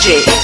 DJ.